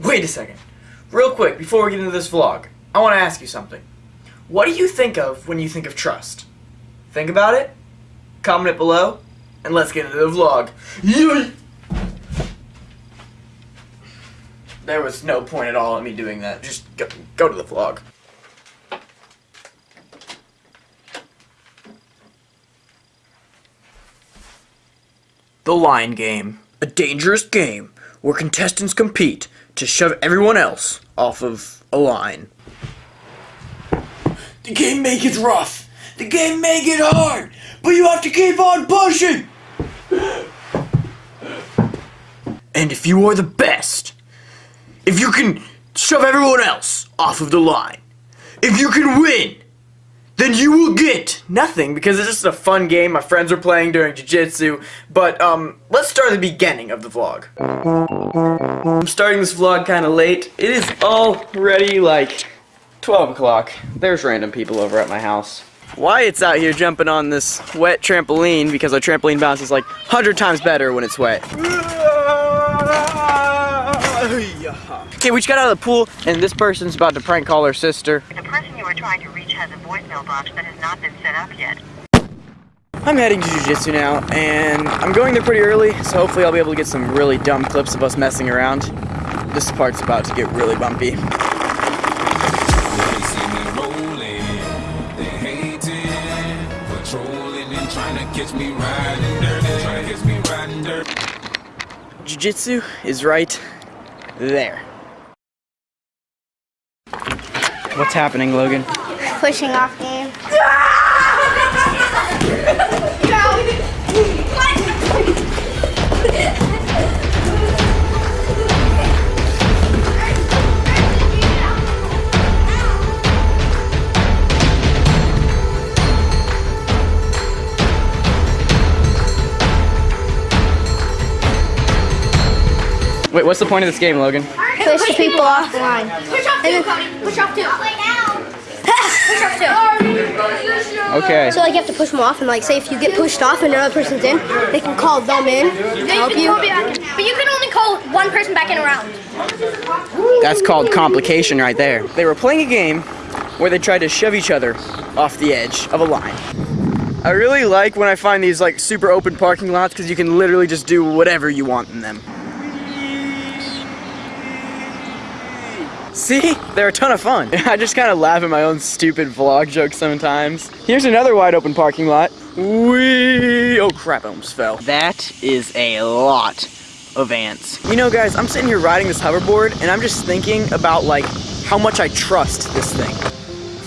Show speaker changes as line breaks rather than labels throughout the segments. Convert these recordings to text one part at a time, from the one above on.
Wait a second. Real quick, before we get into this vlog, I want to ask you something. What do you think of when you think of trust? Think about it, comment it below, and let's get into the vlog. There was no point at all in me doing that. Just go, go to the vlog. The Line Game. A dangerous game where contestants compete to shove everyone else off of a line. The game may get rough. The game may get hard. But you have to keep on pushing. And if you are the best, if you can shove everyone else off of the line, if you can win, then you will get nothing because it's just a fun game my friends were playing during jiu-jitsu. But um, let's start at the beginning of the vlog. I'm starting this vlog kind of late. It is already like 12 o'clock. There's random people over at my house. Wyatt's out here jumping on this wet trampoline because our trampoline bounce is like 100 times better when it's wet. Okay, we just got out of the pool and this person's about to prank call her sister.
The person you are trying to reach has a voicemail box that has not been set up yet.
I'm heading to Jiu-Jitsu now, and I'm going there pretty early, so hopefully I'll be able to get some really dumb clips of us messing around. This part's about to get really bumpy.
They see me rolling,
What's happening, Logan?
pushing off game.
Wait, what's the point of this game, Logan?
Push people off the line.
Push off two, Cody. Push off two. Push off two.
Okay.
So like you have to push them off, and like say if you get pushed off and another person's in, they can call them in, to help you.
But you can only call one person back in a round.
That's called complication right there. They were playing a game where they tried to shove each other off the edge of a line. I really like when I find these like super open parking lots because you can literally just do whatever you want in them. See? They're a ton of fun. I just kind of laugh at my own stupid vlog jokes sometimes. Here's another wide open parking lot. Whee! Oh crap, I almost fell. That is a lot of ants. You know guys, I'm sitting here riding this hoverboard and I'm just thinking about like how much I trust this thing.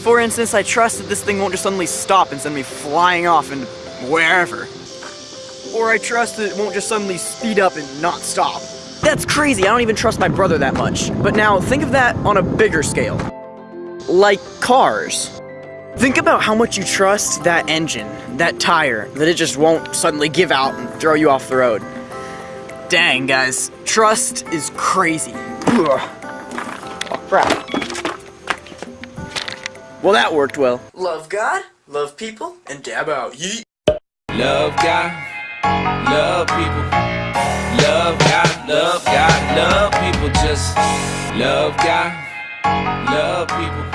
For instance, I trust that this thing won't just suddenly stop and send me flying off into wherever. Or I trust that it won't just suddenly speed up and not stop. That's crazy, I don't even trust my brother that much. But now, think of that on a bigger scale. Like cars. Think about how much you trust that engine, that tire, that it just won't suddenly give out and throw you off the road. Dang, guys, trust is crazy. Ugh. Oh, crap. Well, that worked well. Love God, love people, and dab out. Yeet.
Love God, love people. Love God, love God, love people. Just love God, love people.